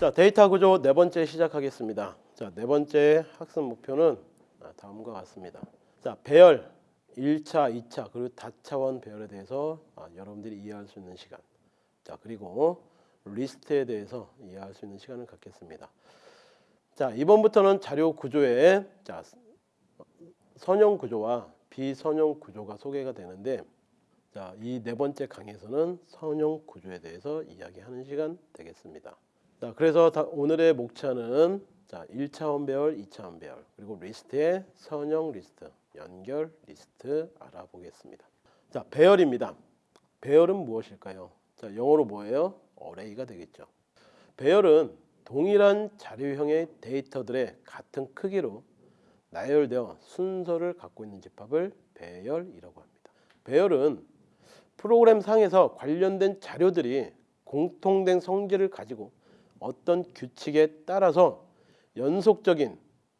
자, 데이터 구조 네 번째 시작하겠습니다. 자, 네 번째 학습 목표는 아, 다음과 같습니다. 자, 배열 1차, 2차 그리고 다차원 배열에 대해서 아, 여러분들이 이해할 수 있는 시간. 자, 그리고 리스트에 대해서 이해할 수 있는 시간을 갖겠습니다. 자, 이번부터는 자료 구조에 자, 선형 구조와 비선형 구조가 소개가 되는데 자, 이 네 번째 강의에서는 선형 구조에 대해서 이야기하는 시간 되겠습니다. 자, 그래서 다- 오늘의 목차는 자, 1차원 배열, 2차원 배열, 그리고 리스트의 선형 리스트, 연결 리스트 알아보겠습니다. 자, 배열입니다. 배열은 무엇일까요? 자, 영어로 뭐예요? array가 되겠죠. 배열은 동일한 자료형의 데이터들의 같은 크기로 나열되어 순서를 갖고 있는 집합을 배열이라고 합니다. 배열은 프로그램 상에서 관련된 자료들이 공통된 성질을 가지고 어떤 규칙에 따라서 연속적인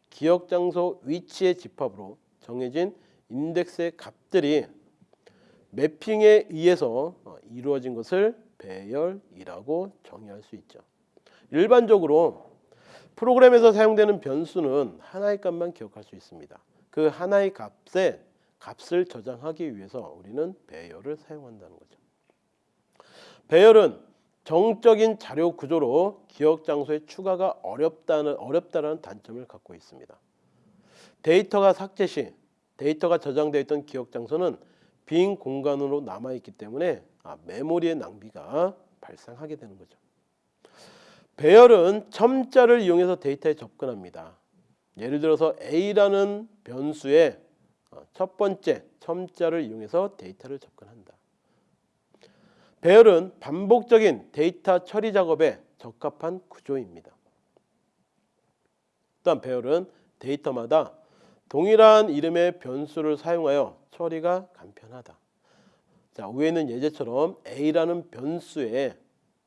기억 장소 위치의 집합으로 정해진 인덱스의 값들이 매핑에 의해서 어, 이루어진 것을 배열이라고 정의할 수 있죠. 일반적으로 프로그램에서 사용되는 변수는 하나의 값만 기억할 수 있습니다. 그 하나의 값에 값을 저장하기 위해서 우리는 배열을 사용한다는 거죠. 배열은 정적인 자료 구조로 기억 장소의 추가가 어렵다는 어렵다라는 단점을 갖고 있습니다. 데이터가 삭제 시 데이터가 저장되어 있던 기억 장소는 빈 공간으로 남아 있기 때문에 아, 메모리의 낭비가 발생하게 되는 거죠. 배열은 첨자를 이용해서 데이터에 접근합니다. 예를 들어서 A라는 변수에 어, 첫 번째 첨자를 이용해서 데이터를 접근한다. 배열은 반복적인 데이터 처리 작업에 적합한 구조입니다. 또한 배열은 데이터마다 동일한 이름의 변수를 사용하여 처리가 간편하다. 자, 위에는 예제처럼 A라는 변수에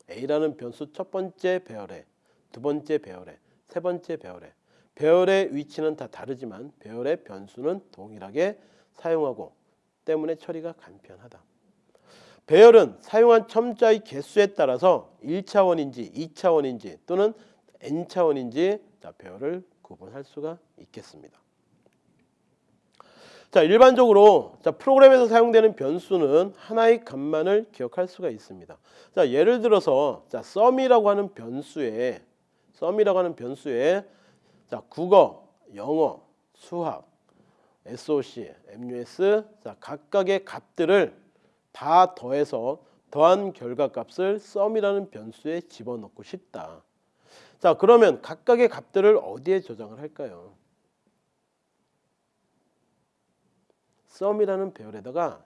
A라는 변수 첫 번째 배열에 두 번째 배열에 세 번째 배열에 배열의 위치는 다 다르지만 배열의 변수는 동일하게 사용하고 때문에 처리가 간편하다. 배열은 사용한 첨자의 개수에 따라서 1차원인지 2차원인지 또는 n차원인지 자, 배열을 구분할 수가 있겠습니다. 자, 일반적으로 자, 프로그램에서 사용되는 변수는 하나의 값만을 기억할 수가 있습니다. 자, 예를 들어서 자, sum이라고 하는 변수에 sum이라고 하는 변수에 자, 국어, 영어, 수학, SOC, MUS 자, 각각의 값들을 다 더해서 더한 결과값을 sum이라는 변수에 집어넣고 싶다. 자, 그러면 각각의 값들을 어디에 저장을 할까요? sum이라는 배열에다가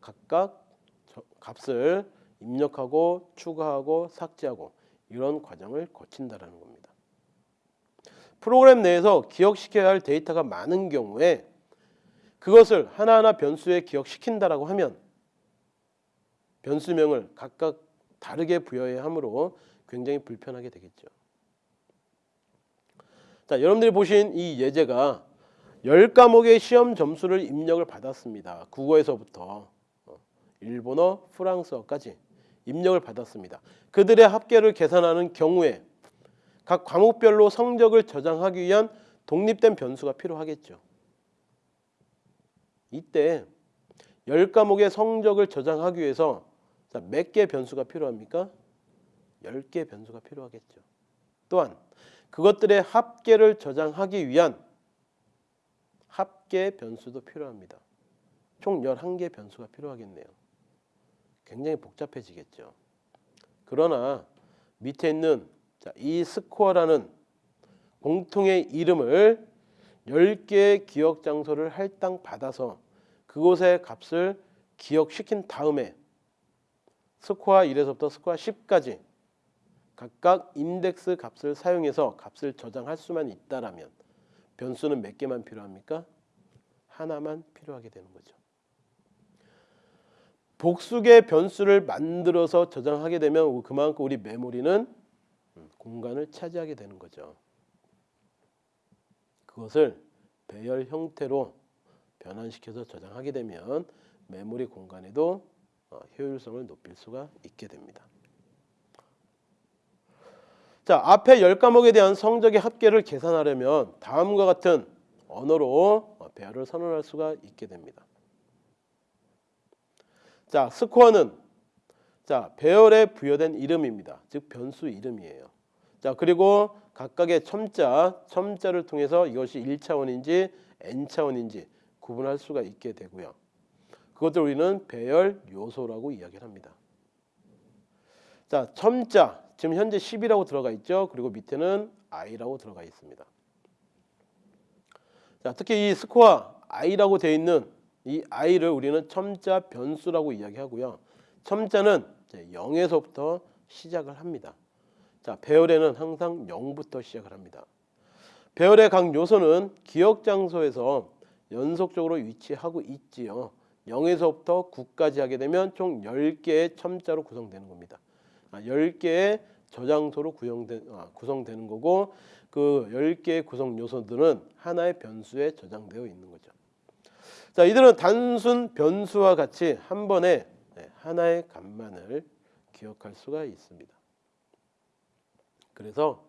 각각 저- 값을 입력하고 추가하고 삭제하고 이런 과정을 거친다라는 겁니다. 프로그램 내에서 기억시켜야 할 데이터가 많은 경우에 그것을 하나하나 변수에 기억시킨다라고 하면 변수명을 각각 다르게 부여해야 하므로 굉장히 불편하게 되겠죠. 자, 여러분들이 보신 이 예제가 10과목의 시험 점수를 입력을 받았습니다. 국어에서부터 어, 일본어, 프랑스어까지 입력을 받았습니다. 그들의 합계를 계산하는 경우에 각 과목별로 성적을 저장하기 위한 독립된 변수가 필요하겠죠. 이때 10과목의 성적을 저장하기 위해서 몇 개 변수가 필요합니까? 10개 변수가 필요하겠죠. 또한 그것들의 합계를 저장하기 위한 합계 변수도 필요합니다. 총 11개 변수가 필요하겠네요. 굉장히 복잡해지겠죠. 그러나 밑에 있는 자, 이 스코어라는 공통의 이름을 10개의 기억 장소를 할당 받아서 그곳의 값을 기억시킨 다음에 스코어 1에서부터 스코어 10까지 각각 인덱스 값을 사용해서 값을 저장할 수만 있다라면 변수는 몇 개만 필요합니까? 하나만 필요하게 되는 거죠. 복수의 변수를 만들어서 저장하게 되면 그만큼 우리 메모리는 공간을 차지하게 되는 거죠. 그것을 배열 형태로 변환시켜서 저장하게 되면 메모리 공간에도 어, 효율성을 높일 수가 있게 됩니다. 자, 앞에 10과목에 대한 성적의 합계를 계산하려면 다음과 같은 언어로 배열을 선언할 수가 있게 됩니다. 자, 스코어는 자, 배열에 부여된 이름입니다. 즉 변수 이름이에요. 자, 그리고 각각의 첨자, 첨자를 통해서 이것이 1차원인지 n차원인지 구분할 수가 있게 되고요. 그것들 우리는 배열 요소라고 이야기를 합니다. 자, 첨자 지금 현재 10이라고 들어가 있죠. 그리고 밑에는 i라고 들어가 있습니다. 자, 특히 이 스코어 i라고 되어 있는 이 i를 우리는 첨자 변수라고 이야기하고요. 첨자는 0에서부터 시작을 합니다. 자, 배열에는 항상 0부터 시작을 합니다. 배열의 각 요소는 기억 장소에서 연속적으로 위치하고 있지요. 0에서부터 9까지 하게 되면 총 10개의 첨자로 구성되는 겁니다. 아, 10개의 저장소로 구성된, 아, 구성되는 거고 그 10개의 구성 요소들은 하나의 변수에 저장되어 있는 거죠. 자, 이들은 단순 변수와 같이 한 번에 네, 하나의 값만을 기억할 수가 있습니다. 그래서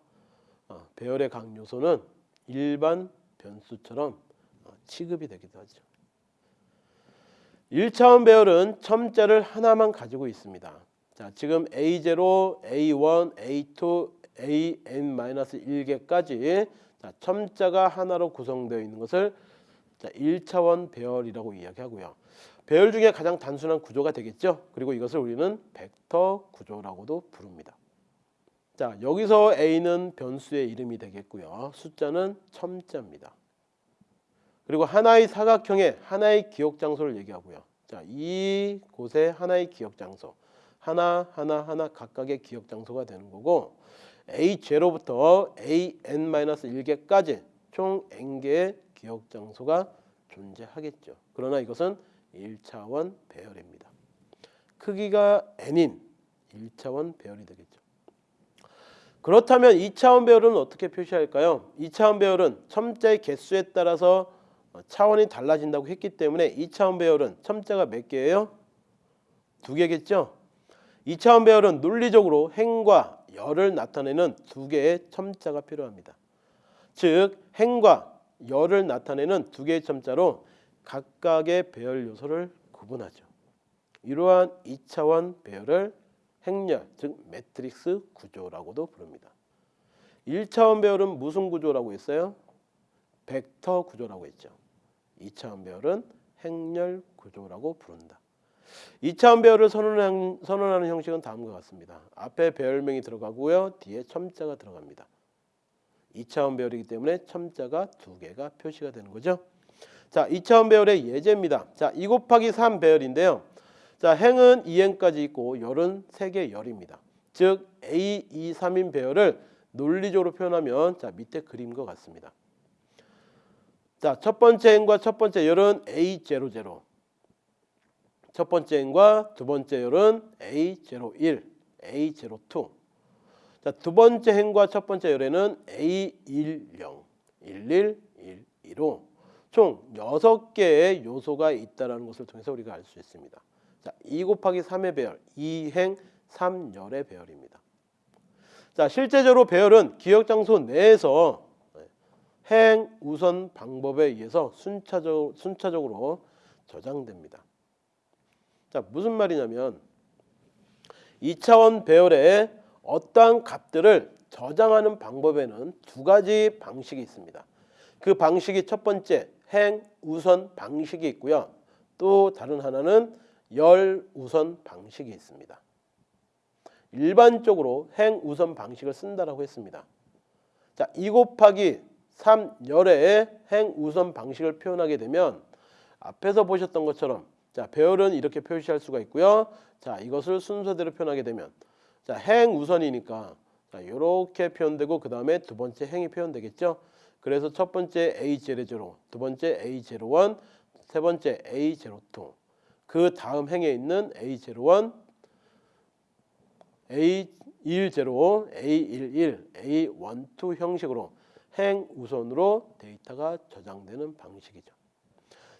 어, 배열의 각 요소는 일반 변수처럼 어, 취급이 되기도 하죠. 1차원 배열은 첨자를 하나만 가지고 있습니다. 자, 지금 A0, A1, A2, AN-1개까지 자, 첨자가 하나로 구성되어 있는 것을 자, 1차원 배열이라고 이야기하고요. 배열 중에 가장 단순한 구조가 되겠죠. 그리고 이것을 우리는 벡터 구조라고도 부릅니다. 자, 여기서 A는 변수의 이름이 되겠고요. 숫자는 첨자입니다. 그리고 하나의 사각형의 하나의 기억 장소를 얘기하고요. 자, 이 곳에 하나의 기억 장소. 하나 하나 하나 각각의 기억 장소가 되는 거고 A0부터 AN-1개까지 총 n개의 기억 장소가 존재하겠죠. 그러나 이것은 1차원 배열입니다. 크기가 n인 1차원 배열이 되겠죠. 그렇다면 2차원 배열은 어떻게 표시할까요? 2차원 배열은 첨자의 개수에 따라서 차원이 달라진다고 했기 때문에 2차원 배열은 첨자가 몇 개예요? 두 개겠죠? 2차원 배열은 논리적으로 행과 열을 나타내는 두 개의 첨자가 필요합니다. 즉 행과 열을 나타내는 두 개의 첨자로 각각의 배열 요소를 구분하죠. 이러한 2차원 배열을 행렬, 즉 매트릭스 구조라고도 부릅니다. 1차원 배열은 무슨 구조라고 했어요? 벡터 구조라고 했죠. 2차원 배열은 행렬 구조라고 부른다. 2차원 배열을 선언하는, 선언하는 형식은 다음과 같습니다. 앞에 배열명이 들어가고요. 뒤에 첨자가 들어갑니다. 2차원 배열이기 때문에 첨자가 두 개가 표시가 되는 거죠. 자, 2차원 배열의 예제입니다. 자, 2 곱하기 3 배열인데요. 자, 행은 2행까지 있고 열은 3개 열입니다. 즉 A, 2, 3인 배열을 논리적으로 표현하면 자, 밑에 그림과 같습니다. 자, 첫 번째 행과 첫 번째 열은 A00. 첫 번째 행과 두 번째 열은 A01, A02. 자, 두 번째 행과 첫 번째 열에는 A10, 11, 12로 총 6개의 요소가 있다는 것을 통해서 우리가 알 수 있습니다. 자, 2 곱하기 3의 배열, 2행 3열의 배열입니다. 자, 실제적으로 배열은 기억 장소 내에서 행 우선 방법에 의해서 순차적, 순차적으로 저장됩니다. 자, 무슨 말이냐면 2차원 배열에 어떠한 값들을 저장하는 방법에는 두 가지 방식이 있습니다. 그 방식이 첫 번째 행 우선 방식이 있고요. 또 다른 하나는 열 우선 방식이 있습니다. 일반적으로 행 우선 방식을 쓴다라고 했습니다. 자, 2 곱하기 3열의 행 우선 방식을 표현하게 되면 앞에서 보셨던 것처럼 자, 배열은 이렇게 표시할 수가 있고요. 자, 이것을 순서대로 표현하게 되면 자, 행 우선이니까 자, 이렇게 표현되고 그 다음에 두 번째 행이 표현되겠죠. 그래서 첫 번째 A00, 두 번째 A01, 세 번째 A02. 그 다음 행에 있는 A01, A10, A11, A12 형식으로 행 우선으로 데이터가 저장되는 방식이죠.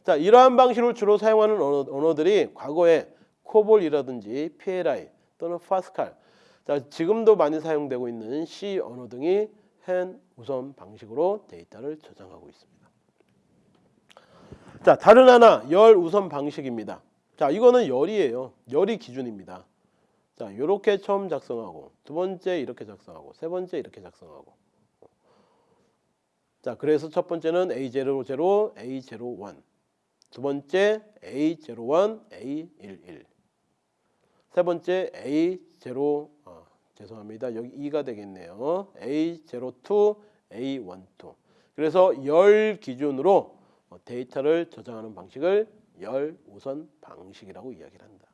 자, 이러한 방식을 주로 사용하는 언어, 들이 과거에 코볼이라든지 PLI 또는 파스칼 자, 지금도 많이 사용되고 있는 C 언어 등이 행 우선 방식으로 데이터를 저장하고 있습니다. 자, 다른 하나 열 우선 방식입니다. 자, 이거는 열이에요. 열이 기준입니다. 자, 이렇게 처음 작성하고 두 번째 이렇게 작성하고 세 번째 이렇게 작성하고. 자, 그래서 첫 번째는 A00, A01. 두 번째 A01, A11. 세 번째 A0 아, 죄송합니다. 여기 2가 되겠네요. A02, A12. 그래서 열 기준으로 어, 데이터를 저장하는 방식을 열 우선 방식이라고 이야기를 한다.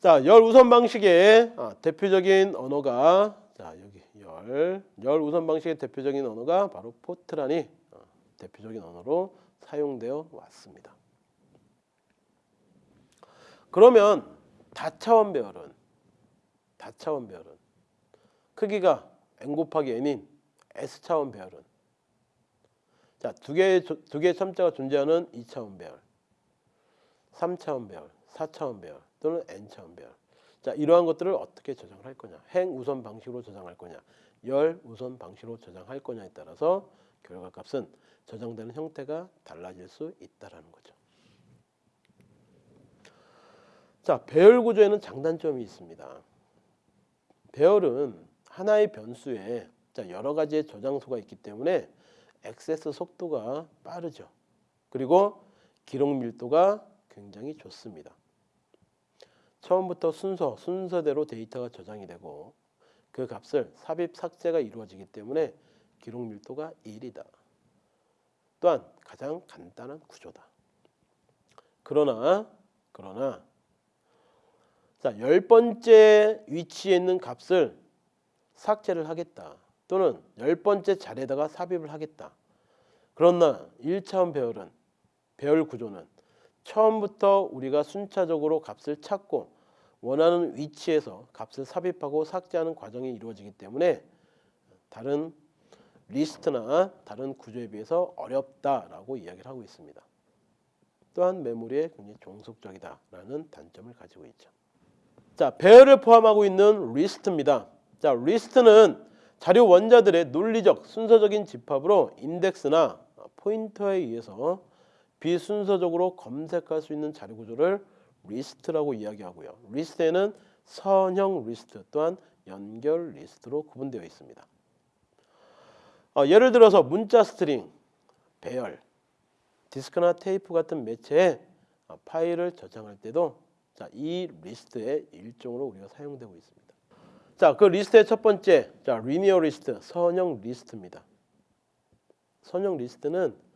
자, 열 우선 방식의 아, 대표적인 언어가 자 여기 열, 열 우선 방식의 대표적인 언어가 바로 포트란이 어, 대표적인 언어로 사용되어 왔습니다. 그러면 다차원 배열은 다차원 배열은 크기가 n 곱하기 n인 s 차원 배열은 자 두 개의 조- 두 개의 첨자가 존재하는 2차원 배열, 3차원 배열, 4차원 배열 또는 n차원 배열. 자 이러한 것들을 어떻게 저장을 할 거냐? 행 우선 방식으로 저장할 거냐? 열 우선 방식으로 저장할 거냐에 따라서 결과 값은 저장되는 형태가 달라질 수 있다라는 거죠. 자 배열 구조에는 장단점이 있습니다. 배열은 하나의 변수에 자, 여러 가지의 저장소가 있기 때문에 액세스 속도가 빠르죠. 그리고 기록 밀도가 굉장히 좋습니다. 처음부터 순서, 순서대로 데이터가 저장이 되고 그 값을 삽입, 삭제가 이루어지기 때문에 기록 밀도가 1이다. 또한 가장 간단한 구조다. 그러나 그러나 자, 열 번째 위치에 있는 값을 삭제를 하겠다. 또는 열 번째 자리에다가 삽입을 하겠다. 그러나 1차원 배열은 배열 구조는 처음부터 우리가 순차적으로 값을 찾고 원하는 위치에서 값을 삽입하고 삭제하는 과정이 이루어지기 때문에 다른 리스트나 다른 구조에 비해서 어렵다라고 이야기를 하고 있습니다. 또한 메모리에 굉장히 종속적이다라는 단점을 가지고 있죠. 자, 배열을 포함하고 있는 리스트입니다. 자, 리스트는 자료 원자들의 논리적 순서적인 집합으로 인덱스나 포인터에 의해서 비순서적으로 검색할 수 있는 자료 구조를 리스트라고 이야기하고요. 리스트에는 선형 리스트 또한 연결 리스트로 구분되어 있습니다. 어, 예를 들어서 문자 스트링, 배열, 디스크나 테이프 같은 매체에 어, 파일을 저장할 때도 자, 이 리스트의 일종으로 우리가 사용되고 있습니다. 자, 그 리스트의 첫 번째, 자, linear list, 선형 리스트입니다. 선형 리스트는 어,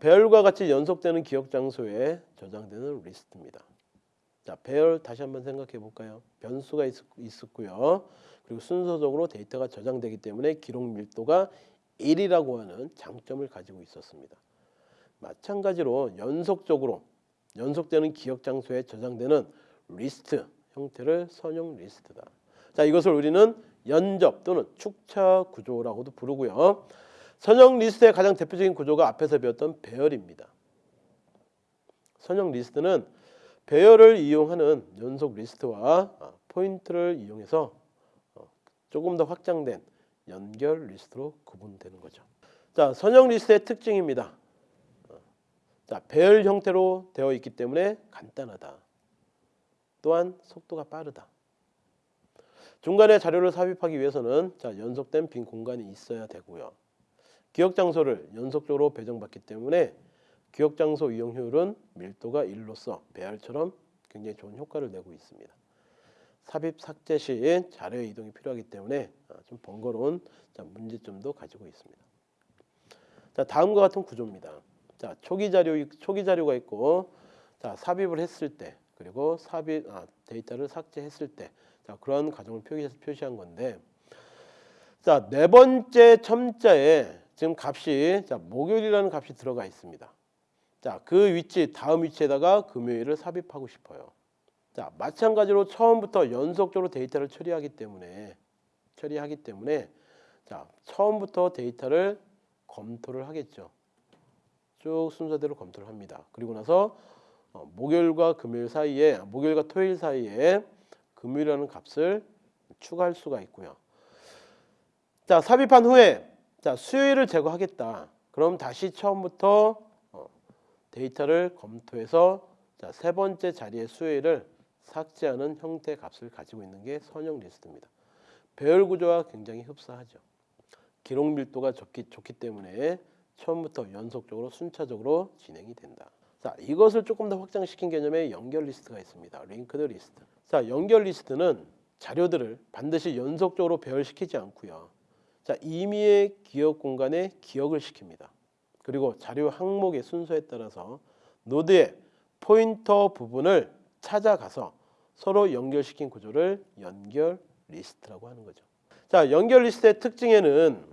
배열과 같이 연속되는 기억 장소에 저장되는 리스트입니다. 자, 배열 다시 한번 생각해 볼까요? 변수가 있, 있었고요. 그리고 순서적으로 데이터가 저장되기 때문에 기록 밀도가 1이라고 하는 장점을 가지고 있었습니다. 마찬가지로 연속적으로 연속되는 기억 장소에 저장되는 리스트 형태를 선형 리스트다. 자, 이것을 우리는 연접 또는 축차 구조라고도 부르고요. 선형 리스트의 가장 대표적인 구조가 앞에서 배웠던 배열입니다. 선형 리스트는 배열을 이용하는 연속 리스트와 아, 포인트를 이용해서 어, 조금 더 확장된 연결 리스트로 구분되는 거죠. 자, 선형 리스트의 특징입니다. 어, 자, 배열 형태로 되어 있기 때문에 간단하다. 또한 속도가 빠르다. 중간에 자료를 삽입하기 위해서는 자, 연속된 빈 공간이 있어야 되고요. 기억 장소를 연속적으로 배정받기 때문에 기억 장소 이용 효율은 밀도가 1로서 배열처럼 굉장히 좋은 효과를 내고 있습니다. 삽입 삭제 시 자료 이동이 필요하기 때문에 아, 좀 번거로운 자, 문제점도 가지고 있습니다. 자, 다음과 같은 구조입니다. 자, 초기 자료 초기 자료가 있고 자, 삽입을 했을 때 그리고 삽입 아, 데이터를 삭제했을 때 자, 그런 과정을 표시한 건데 자, 네 번째 첨자에 지금 값이 자, 목요일이라는 값이 들어가 있습니다. 자, 그 위치 다음 위치에다가 금요일을 삽입하고 싶어요. 자, 마찬가지로 처음부터 연속적으로 데이터를 처리하기 때문에 처리하기 때문에 자, 처음부터 데이터를 검토를 하겠죠. 쭉 순서대로 검토를 합니다. 그리고 나서 어, 목요일과 금요일 사이에 목요일과 토요일 사이에 금요일이라는 값을 추가할 수가 있고요. 자 삽입한 후에 자 수요일을 제거하겠다. 그럼 다시 처음부터 어, 데이터를 검토해서 자, 세 번째 자리의 수요일을 삭제하는 형태 값을 가지고 있는 게 선형 리스트입니다. 배열 구조와 굉장히 흡사하죠. 기록 밀도가 좋기, 좋기 때문에 처음부터 연속적으로 순차적으로 진행이 된다. 자, 이것을 조금 더 확장시킨 개념의 연결 리스트가 있습니다. linked list. 자, 연결 리스트는 자료들을 반드시 연속적으로 배열시키지 않고요. 자, 임의의 기억 공간에 기억을 시킵니다. 그리고 자료 항목의 순서에 따라서 노드의 포인터 부분을 찾아가서 서로 연결시킨 구조를 연결 리스트라고 하는 거죠. 자, 연결 리스트의 특징에는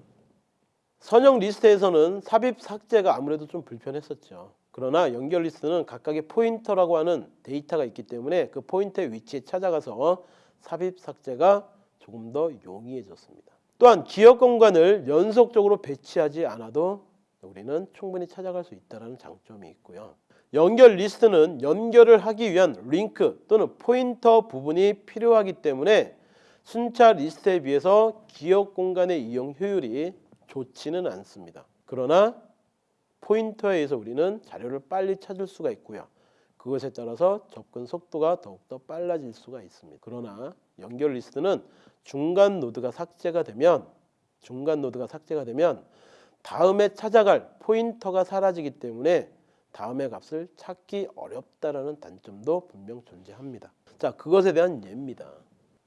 선형 리스트에서는 삽입 삭제가 아무래도 좀 불편했었죠. 그러나 연결 리스트는 각각의 포인터라고 하는 데이터가 있기 때문에 그 포인터의 위치에 찾아가서 삽입 삭제가 조금 더 용이해졌습니다. 또한 기억 공간을 연속적으로 배치하지 않아도 우리는 충분히 찾아갈 수 있다는 장점이 있고요. 연결 리스트는 연결을 하기 위한 링크 또는 포인터 부분이 필요하기 때문에 순차 리스트에 비해서 기억 공간의 이용 효율이 좋지는 않습니다. 그러나 포인터에 의해서 우리는 자료를 빨리 찾을 수가 있고요. 그것에 따라서 접근 속도가 더욱더 빨라질 수가 있습니다. 그러나 연결 리스트는 중간 노드가 삭제가 되면 중간 노드가 삭제가 되면 다음에 찾아갈 포인터가 사라지기 때문에 다음의 값을 찾기 어렵다라는 단점도 분명 존재합니다. 자, 그것에 대한 예입니다.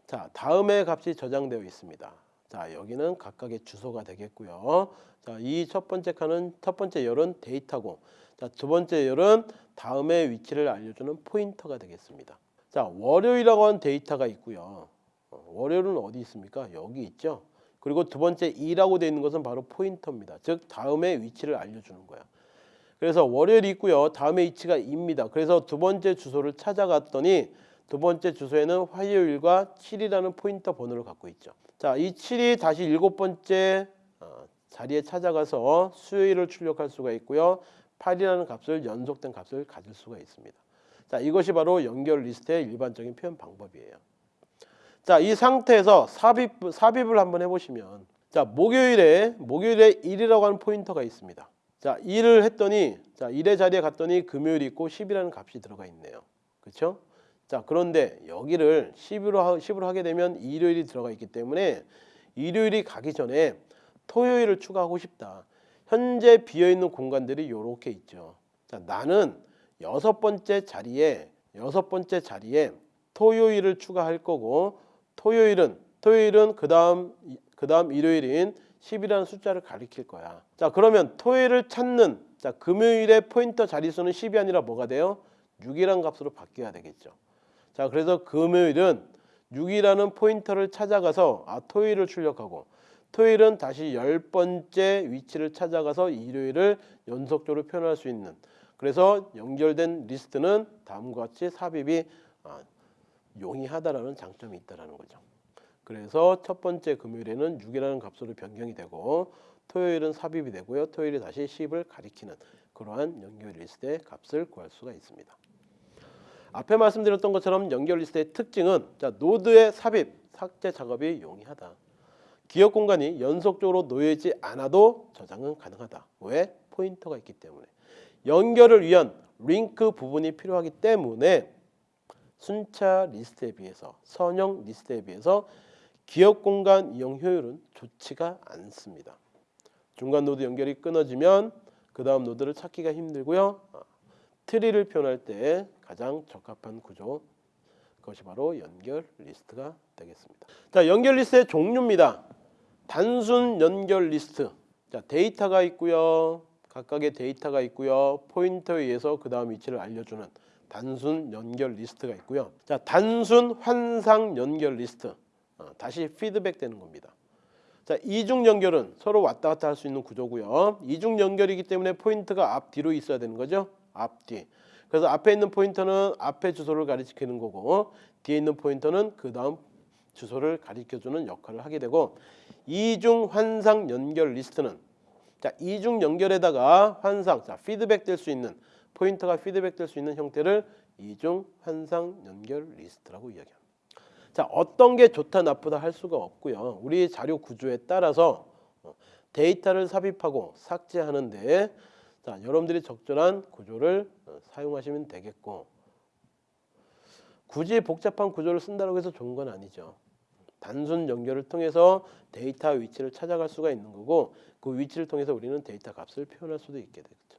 자, 다음의 값이 저장되어 있습니다. 자, 여기는 각각의 주소가 되겠고요. 자, 이 첫 번째 칸은 첫 번째 열은 데이터고, 자, 두 번째 열은 다음의 위치를 알려주는 포인터가 되겠습니다. 자, 월요일이라고 하는 데이터가 있고요. 어, 월요일은 어디 있습니까? 여기 있죠. 그리고 두 번째 2라고 되어 있는 것은 바로 포인터입니다. 즉 다음의 위치를 알려주는 거야. 그래서 월요일이 있고요. 다음에 위치가 2입니다. 그래서 두 번째 주소를 찾아갔더니 두 번째 주소에는 화요일과 7이라는 포인터 번호를 갖고 있죠. 자, 이 7이 다시 일곱 번째 어, 자리에 찾아가서 수요일을 출력할 수가 있고요. 8이라는 값을 연속된 값을 가질 수가 있습니다. 자, 이것이 바로 연결 리스트의 일반적인 표현 방법이에요. 자, 이 상태에서 삽입 삽입을 한번 해보시면, 자, 목요일에 목요일에 1이라고 하는 포인터가 있습니다. 자, 1을 했더니 자, 1의 자리에 갔더니 금요일이 있고 10이라는 값이 들어가 있네요. 그렇죠? 자, 그런데 여기를 10으로 하, 10으로 하게 되면 일요일이 들어가 있기 때문에 일요일이 가기 전에 토요일을 추가하고 싶다. 현재 비어 있는 공간들이 이렇게 있죠. 자, 나는 여섯 번째 자리에 여섯 번째 자리에 토요일을 추가할 거고 토요일은 토요일은 그 다음 그 다음 일요일인 10이라는 숫자를 가리킬 거야. 자, 그러면 토요일을 찾는 자, 금요일의 포인터 자릿수는 10이 아니라 뭐가 돼요? 6이라는 값으로 바뀌어야 되겠죠. 자, 그래서 금요일은 6이라는 포인터를 찾아가서 아, 토요일을 출력하고 토요일은 다시 열 번째 위치를 찾아가서 일요일을 연속적으로 표현할 수 있는 그래서 연결된 리스트는 다음과 같이 삽입이 아, 용이하다라는 장점이 있다라는 거죠. 그래서 첫 번째 금요일에는 6이라는 값으로 변경이 되고 토요일은 삽입이 되고요. 토요일이 다시 10을 가리키는 그러한 연결 리스트의 값을 구할 수가 있습니다. 앞에 말씀드렸던 것처럼 연결 리스트의 특징은 자, 노드의 삽입, 삭제 작업이 용이하다. 기억 공간이 연속적으로 놓여있지 않아도 저장은 가능하다. 왜? 포인터가 있기 때문에. 연결을 위한 링크 부분이 필요하기 때문에 순차 리스트에 비해서 선형 리스트에 비해서 기억 공간 이용 효율은 좋지가 않습니다. 중간 노드 연결이 끊어지면 그 다음 노드를 찾기가 힘들고요. 아, 트리를 표현할 때 가장 적합한 구조 그것이 바로 연결 리스트가 되겠습니다. 자, 연결 리스트의 종류입니다. 단순 연결 리스트. 자, 데이터가 있고요. 각각의 데이터가 있고요. 포인터에 의해서 그 다음 위치를 알려주는 단순 연결 리스트가 있고요. 자, 단순 환상 연결 리스트. 어, 다시 피드백 되는 겁니다. 자, 이중 연결은 서로 왔다 갔다 할 수 있는 구조고요. 이중 연결이기 때문에 포인터가 앞 뒤로 있어야 되는 거죠. 앞 뒤. 그래서 앞에 있는 포인터는 앞에 주소를 가리키는 거고 뒤에 있는 포인터는 그 다음 주소를 가리켜주는 역할을 하게 되고 이중 환상 연결 리스트는 자 이중 연결에다가 환상 자 피드백 될 수 있는 포인터가 피드백 될 수 있는 형태를 이중 환상 연결 리스트라고 이야기합니다. 자 어떤 게 좋다 나쁘다 할 수가 없고요. 우리 자료 구조에 따라서 어, 데이터를 삽입하고 삭제하는데 자 여러분들이 적절한 구조를 어, 사용하시면 되겠고 굳이 복잡한 구조를 쓴다고 해서 좋은 건 아니죠. 단순 연결을 통해서 데이터 위치를 찾아갈 수가 있는 거고 그 위치를 통해서 우리는 데이터 값을 표현할 수도 있게 되겠죠.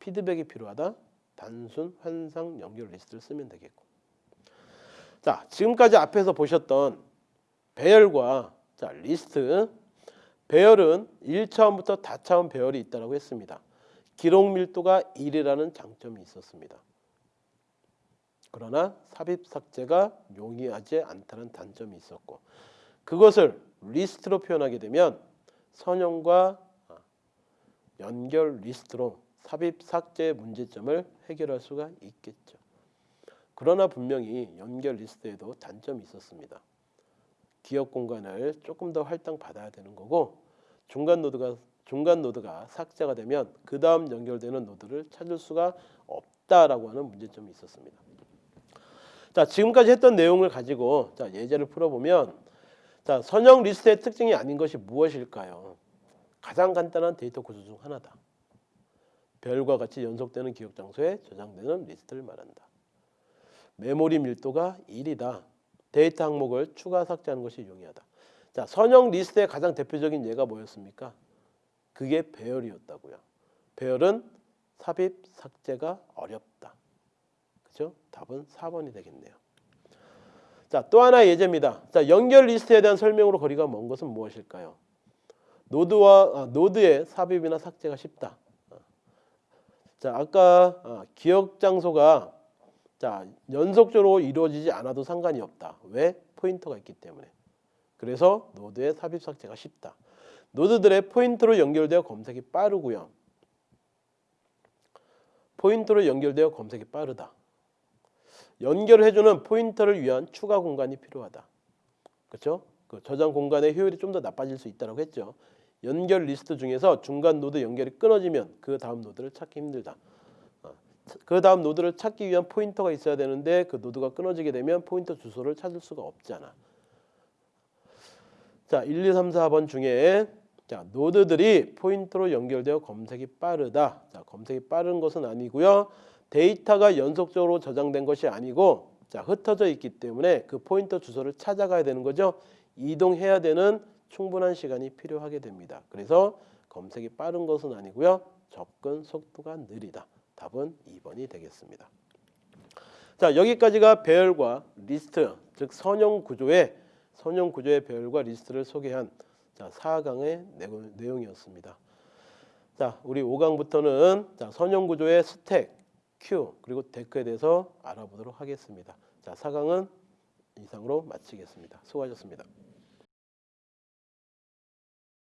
피드백이 필요하다. 단순 환상 연결 리스트를 쓰면 되겠고. 자, 지금까지 앞에서 보셨던 배열과 자, 리스트 배열은 1차원부터 다차원 배열이 있다고 했습니다. 기록 밀도가 1이라는 장점이 있었습니다. 그러나 삽입 삭제가 용이하지 않다는 단점이 있었고 그것을 리스트로 표현하게 되면 선형과 연결 리스트로 삽입 삭제 문제점을 해결할 수가 있겠죠. 그러나 분명히 연결 리스트에도 단점이 있었습니다. 기억 공간을 조금 더 할당 받아야 되는 거고 중간 노드가 중간 노드가 삭제가 되면 그 다음 연결되는 노드를 찾을 수가 없다라고 하는 문제점이 있었습니다. 자 지금까지 했던 내용을 가지고 자 예제를 풀어보면 자 선형 리스트의 특징이 아닌 것이 무엇일까요? 가장 간단한 데이터 구조 중 하나다. 배열과 같이 연속되는 기억 장소에 저장되는 리스트를 말한다. 메모리 밀도가 1이다. 데이터 항목을 추가 삭제하는 것이 용이하다. 자 선형 리스트의 가장 대표적인 예가 뭐였습니까? 그게 배열이었다고요. 배열은 삽입 삭제가 어렵다. 그죠? 답은 4번이 되겠네요. 자, 또 하나 예제입니다. 자, 연결 리스트에 대한 설명으로 거리가 먼 것은 무엇일까요? 노드와 아, 노드의 삽입이나 삭제가 쉽다. 자, 아까 아, 기억 장소가 자, 연속적으로 이루어지지 않아도 상관이 없다. 왜? 포인터가 있기 때문에. 그래서 노드의 삽입 삭제가 쉽다. 노드들의 포인터로 연결되어 검색이 빠르고요. 포인터로 연결되어 검색이 빠르다. 연결을 해주는 포인터를 위한 추가 공간이 필요하다. 그렇죠? 그 저장 공간의 효율이 좀 더 나빠질 수 있다고 했죠. 연결 리스트 중에서 중간 노드 연결이 끊어지면 그 다음 노드를 찾기 힘들다. 어, 그 다음 노드를 찾기 위한 포인터가 있어야 되는데 그 노드가 끊어지게 되면 포인터 주소를 찾을 수가 없잖아. 자, 1, 2, 3, 4번 중에 자, 노드들이 포인터로 연결되어 검색이 빠르다. 자, 검색이 빠른 것은 아니고요. 데이터가 연속적으로 저장된 것이 아니고 자, 흩어져 있기 때문에 그 포인터 주소를 찾아가야 되는 거죠. 이동해야 되는 충분한 시간이 필요하게 됩니다. 그래서 검색이 빠른 것은 아니고요. 접근 속도가 느리다. 답은 2번이 되겠습니다. 자, 여기까지가 배열과 리스트, 즉 선형 구조의 선형 구조의 배열과 리스트를 소개한 자, 4강의 내용이었습니다. 자, 우리 5강부터는 자, 선형 구조의 스택, 큐, 그리고 데크에 대해서 알아보도록 하겠습니다. 자, 4강은 이상으로 마치겠습니다. 수고하셨습니다.